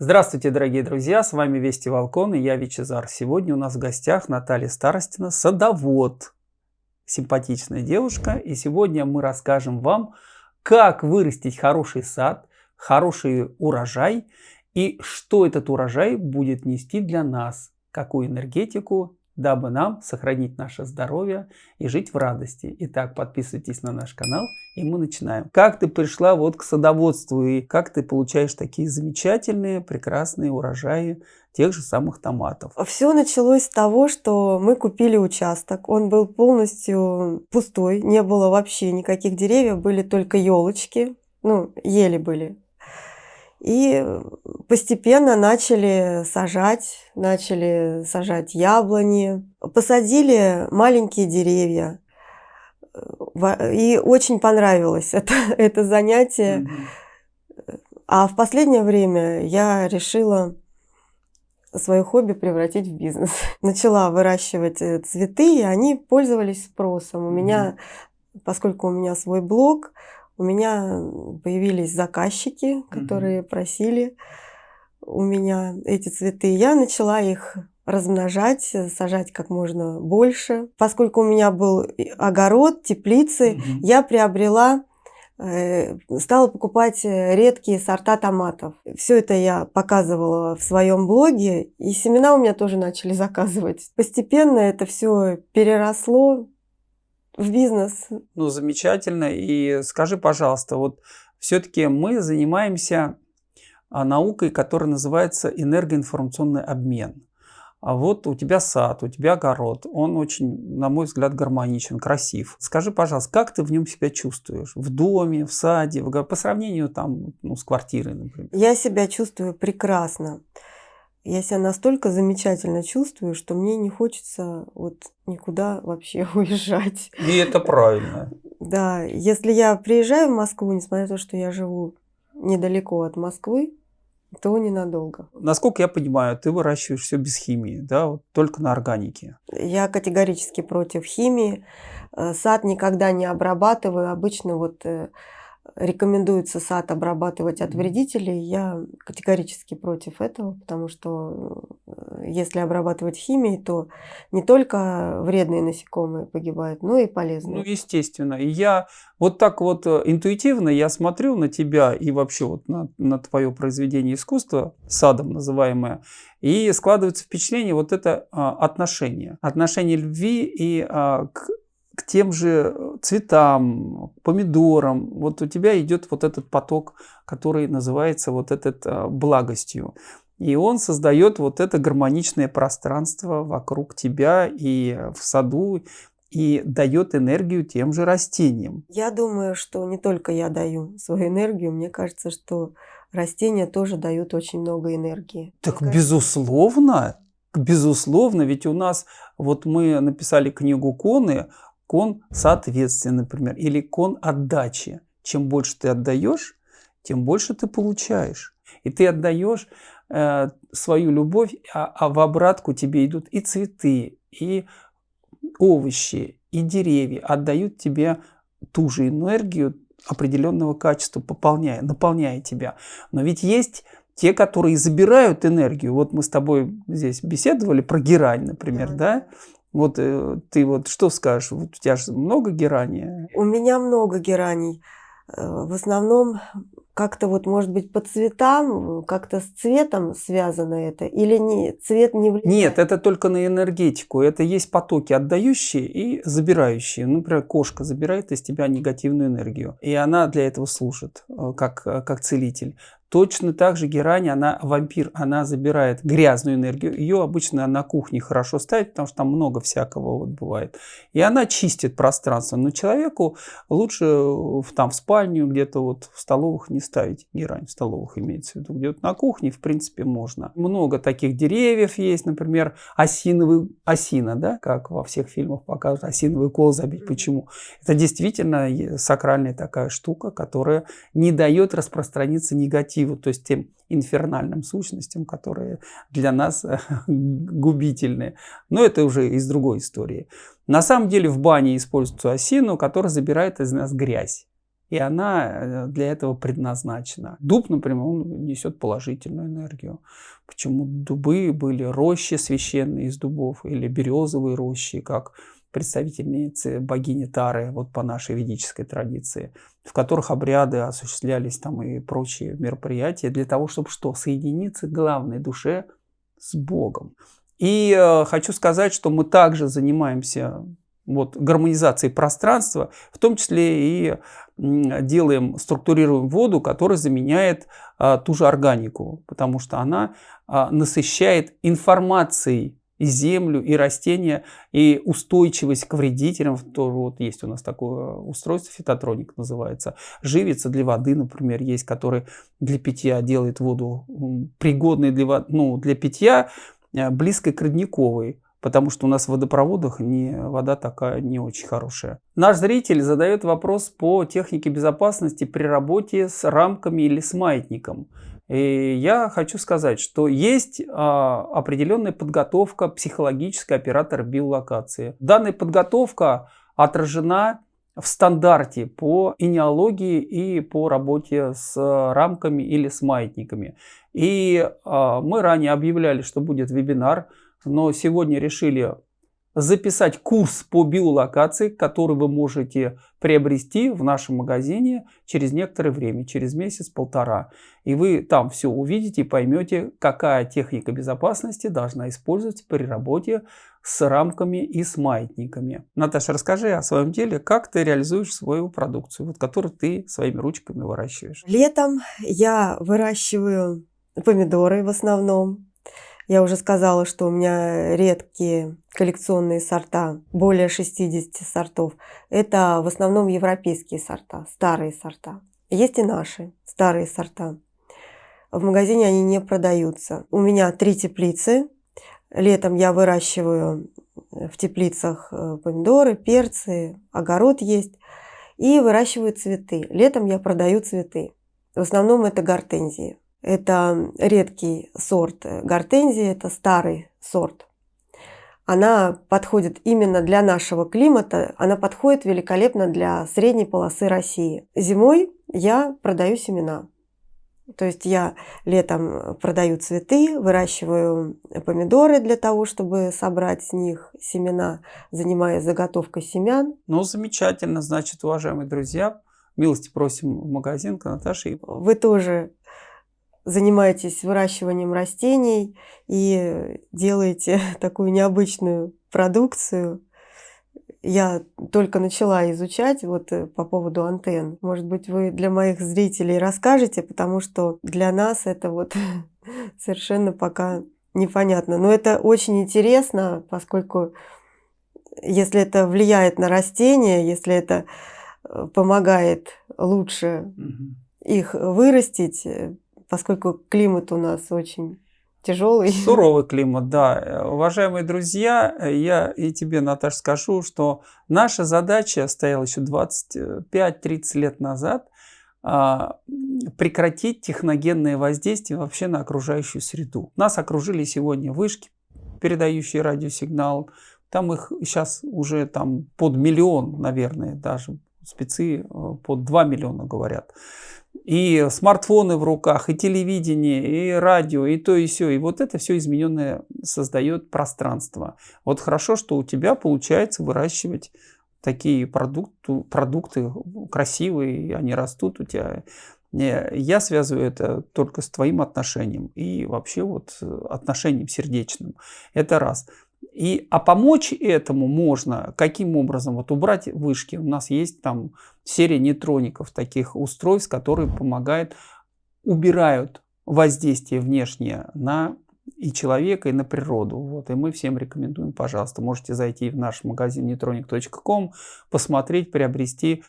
Здравствуйте, дорогие друзья, с вами Вести Волкон и я Вичезар. Сегодня у нас в гостях Наталья Старостина, садовод, симпатичная девушка. И сегодня мы расскажем вам, как вырастить хороший сад, хороший урожай и что этот урожай будет нести для нас, какую энергетику дабы нам сохранить наше здоровье и жить в радости. Итак, подписывайтесь на наш канал, и мы начинаем. Как ты пришла вот к садоводству, и как ты получаешь такие замечательные, прекрасные урожаи тех же самых томатов? Все началось с того, что мы купили участок. Он был полностью пустой, не было вообще никаких деревьев, были только елочки, ну, ели были и постепенно начали сажать, начали сажать яблони, посадили маленькие деревья. И очень понравилось это, это занятие. А в последнее время я решила свое хобби превратить в бизнес. Начала выращивать э, цветы, и они пользовались спросом. У меня, поскольку у меня свой блог, у меня появились заказчики, которые mm-hmm. просили у меня эти цветы. Я начала их размножать, сажать как можно больше. Поскольку у меня был огород, теплицы, mm-hmm. я приобрела э, стала покупать э, редкие сорта томатов. Все это я показывала в своем блоге, и семена у меня тоже начали заказывать. Постепенно это все переросло в бизнес. Ну, замечательно. И скажи, пожалуйста, вот все-таки мы занимаемся а, наукой, которая называется энергоинформационный обмен. А вот у тебя сад, у тебя огород, он очень, на мой взгляд, гармоничен, красив. Скажи, пожалуйста, как ты в нем себя чувствуешь? В доме, в саде, в... по сравнению там, ну, с квартирой, например? Я себя чувствую прекрасно я себя настолько замечательно чувствую, что мне не хочется вот никуда вообще уезжать. И это правильно. Да, если я приезжаю в Москву, несмотря на то, что я живу недалеко от Москвы, то ненадолго. Насколько я понимаю, ты выращиваешь все без химии, да, вот только на органике. Я категорически против химии. Э, сад никогда не обрабатываю. Обычно вот э, рекомендуется сад обрабатывать от вредителей, я категорически против этого, потому что э, если обрабатывать химией, то не только вредные насекомые погибают, но и полезные. Ну, естественно. И я вот так вот э, интуитивно я смотрю на тебя и вообще вот на, на твое произведение искусства, садом называемое, и складывается впечатление вот это а, отношение. Отношение любви и а, к к тем же э, цветам, помидорам. Вот у тебя идет вот этот поток, который называется вот этот э, благостью. И он создает вот это гармоничное пространство вокруг тебя и в саду, и дает энергию тем же растениям. Я думаю, что не только я даю свою энергию, мне кажется, что растения тоже дают очень много энергии. Так мне безусловно, безусловно, ведь у нас, вот мы написали книгу Коны кон соответствия, например, или кон отдачи. Чем больше ты отдаешь, тем больше ты получаешь. И ты отдаешь э, свою любовь, а, а в обратку тебе идут и цветы, и овощи, и деревья отдают тебе ту же энергию определенного качества, пополняя, наполняя тебя. Но ведь есть те, которые забирают энергию. Вот мы с тобой здесь беседовали про герань, например, да? да? Вот э, ты вот что скажешь? Вот у тебя же много герани. У меня много гераний. Э, в основном как-то вот, может быть, по цветам, как-то с цветом связано это? Или не, цвет не влияет? Нет, это только на энергетику. Это есть потоки отдающие и забирающие. Например, кошка забирает из тебя негативную энергию. И она для этого служит, э, как, как целитель. Точно так же герань, она вампир, она забирает грязную энергию. Ее обычно на кухне хорошо ставить, потому что там много всякого вот бывает. И она чистит пространство. Но человеку лучше в, там в спальню, где-то вот в столовых не ставить герань. В столовых имеется в виду. Где-то на кухне, в принципе, можно. Много таких деревьев есть, например, осиновый, осина, да, как во всех фильмах показывают, осиновый кол забить. Почему? Это действительно сакральная такая штука, которая не дает распространиться негативу негативу, то есть тем инфернальным сущностям, которые для нас губительны. Но это уже из другой истории. На самом деле в бане используется осину, которая забирает из нас грязь. И она э, для этого предназначена. Дуб, например, он несет положительную энергию. Почему дубы были рощи священные из дубов или березовые рощи, как представительницы богини Тары, вот по нашей ведической традиции, в которых обряды осуществлялись там и прочие мероприятия для того, чтобы что? Соединиться главной душе с Богом. И э, хочу сказать, что мы также занимаемся вот, гармонизацией пространства, в том числе и делаем, структурируем воду, которая заменяет а, ту же органику, потому что она а, насыщает информацией и землю, и растения, и устойчивость к вредителям. Тоже вот есть у нас такое устройство, фитотроник называется. Живица для воды, например, есть, который для питья делает воду пригодной для, ну, для питья, э, близкой к родниковой потому что у нас в водопроводах не, вода такая не очень хорошая. Наш зритель задает вопрос по технике безопасности при работе с рамками или с маятником. И я хочу сказать, что есть а, определенная подготовка психологической оператора биолокации. Данная подготовка отражена в стандарте по инеологии и по работе с рамками или с маятниками. И а, мы ранее объявляли, что будет вебинар но сегодня решили записать курс по биолокации, который вы можете приобрести в нашем магазине через некоторое время, через месяц-полтора. И вы там все увидите и поймете, какая техника безопасности должна использоваться при работе с рамками и с маятниками. Наташа, расскажи о своем деле, как ты реализуешь свою продукцию, вот, которую ты своими ручками выращиваешь. Летом я выращиваю помидоры в основном, я уже сказала, что у меня редкие коллекционные сорта, более 60 сортов. Это в основном европейские сорта, старые сорта. Есть и наши старые сорта. В магазине они не продаются. У меня три теплицы. Летом я выращиваю в теплицах э, помидоры, перцы, огород есть. И выращиваю цветы. Летом я продаю цветы. В основном это гортензии. Это редкий сорт гортензии, это старый сорт. Она подходит именно для нашего климата, она подходит великолепно для средней полосы России. Зимой я продаю семена. То есть я летом продаю цветы, выращиваю помидоры для того, чтобы собрать с них семена, занимаясь заготовкой семян. Ну, замечательно. Значит, уважаемые друзья, милости просим в магазин к Наташе. Вы тоже занимаетесь выращиванием растений и делаете такую необычную продукцию. Я только начала изучать вот э, по поводу антенн. Может быть, вы для моих зрителей расскажете, потому что для нас это вот совершенно пока непонятно. Но это очень интересно, поскольку если это влияет на растения, если это э, помогает лучше их вырастить, э, поскольку климат у нас очень тяжелый. Суровый климат, да. Уважаемые друзья, я и тебе, Наташа, скажу, что наша задача стояла еще 25-30 лет назад а, прекратить техногенное воздействие вообще на окружающую среду. Нас окружили сегодня вышки, передающие радиосигнал. Там их сейчас уже там под миллион, наверное, даже спецы э, под 2 миллиона говорят и смартфоны в руках, и телевидение, и радио, и то, и все. И вот это все измененное создает пространство. Вот хорошо, что у тебя получается выращивать такие продукты, продукты красивые, они растут у тебя. Я связываю это только с твоим отношением и вообще вот отношением сердечным. Это раз. И, а помочь этому можно каким образом? Вот убрать вышки. У нас есть там серия нейтроников, таких устройств, которые помогают, убирают воздействие внешнее на и человека, и на природу. Вот, и мы всем рекомендуем, пожалуйста, можете зайти в наш магазин neutronic.com, посмотреть, приобрести.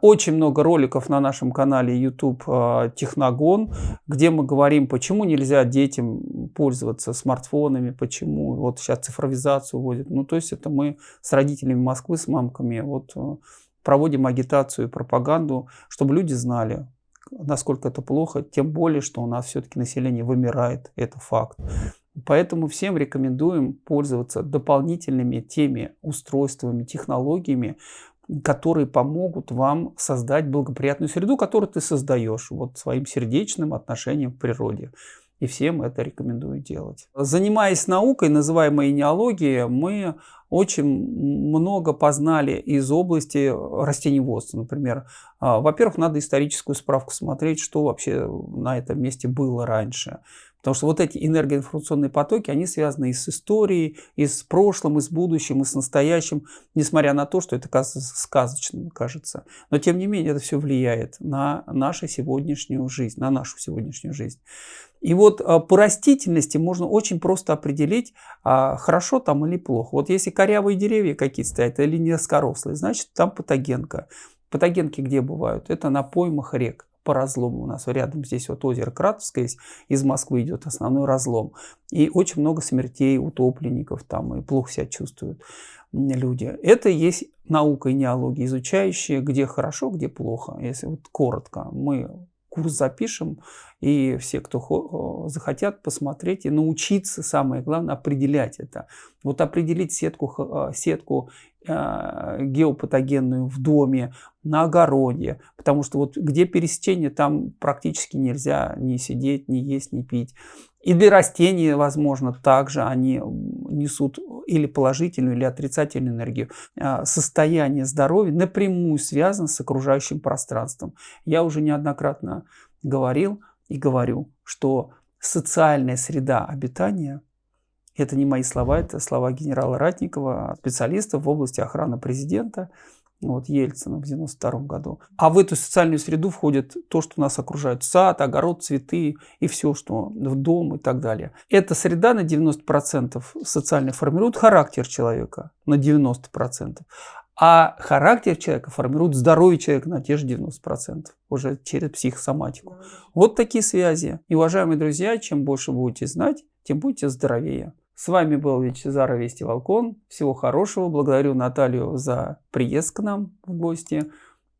Очень много роликов на нашем канале YouTube а, Техногон, где мы говорим, почему нельзя детям пользоваться смартфонами, почему вот сейчас цифровизацию вводят. Ну, то есть это мы с родителями Москвы, с мамками вот а, проводим агитацию и пропаганду, чтобы люди знали, насколько это плохо, тем более, что у нас все-таки население вымирает, это факт. Поэтому всем рекомендуем пользоваться дополнительными теми устройствами, технологиями, которые помогут вам создать благоприятную среду, которую ты создаешь вот своим сердечным отношением к природе. И всем это рекомендую делать. Занимаясь наукой, называемой неологией, мы очень много познали из области растениеводства, например. А, во-первых, надо историческую справку смотреть, что вообще на этом месте было раньше. Потому что вот эти энергоинформационные потоки, они связаны и с историей, и с прошлым, и с будущим, и с настоящим, несмотря на то, что это кажется сказочным, кажется. Но тем не менее это все влияет на нашу сегодняшнюю жизнь, на нашу сегодняшнюю жизнь. И вот а, по растительности можно очень просто определить, а, хорошо там или плохо. Вот если корявые деревья какие-то стоят или низкорослые, значит там патогенка. Патогенки где бывают? Это на поймах рек по разлому. У нас рядом здесь вот озеро Кратовское есть, из Москвы идет основной разлом. И очень много смертей утопленников там, и плохо себя чувствуют люди. Это есть наука и неология, изучающая, где хорошо, где плохо. Если вот коротко, мы курс запишем, и все, кто захотят посмотреть и научиться, самое главное, определять это. Вот определить сетку, а, сетку а, геопатогенную в доме, на огороде, потому что вот где пересечение, там практически нельзя ни сидеть, ни есть, ни пить. И для растений, возможно, также они несут или положительную, или отрицательную энергию. А, состояние здоровья напрямую связано с окружающим пространством. Я уже неоднократно говорил и говорю, что социальная среда обитания – это не мои слова, это слова генерала Ратникова, специалиста в области охраны президента – вот Ельцина в 92 году. А в эту социальную среду входит то, что нас окружает. Сад, огород, цветы и все, что в дом и так далее. Эта среда на 90% социально формирует характер человека на 90%. А характер человека формирует здоровье человека на те же 90%, уже через психосоматику. Вот такие связи. И, уважаемые друзья, чем больше будете знать, тем будете здоровее. С вами был Вячезар Вести Волкон. Всего хорошего. Благодарю Наталью за приезд к нам в гости.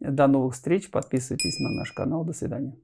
До новых встреч. Подписывайтесь на наш канал. До свидания.